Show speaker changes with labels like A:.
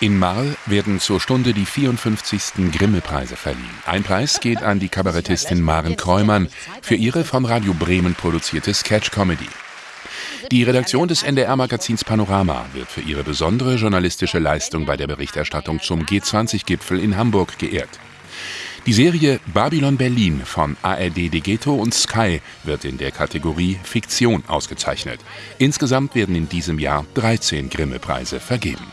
A: In Marl werden zur Stunde die 54. Grimme-Preise verliehen. Ein Preis geht an die Kabarettistin Maren Kräumann für ihre von Radio Bremen produzierte Sketch-Comedy. Die Redaktion des NDR-Magazins Panorama wird für ihre besondere journalistische Leistung bei der Berichterstattung zum G20-Gipfel in Hamburg geehrt. Die Serie Babylon Berlin von ARD Degeto und Sky wird in der Kategorie Fiktion ausgezeichnet. Insgesamt werden in diesem Jahr 13 Grimme-Preise vergeben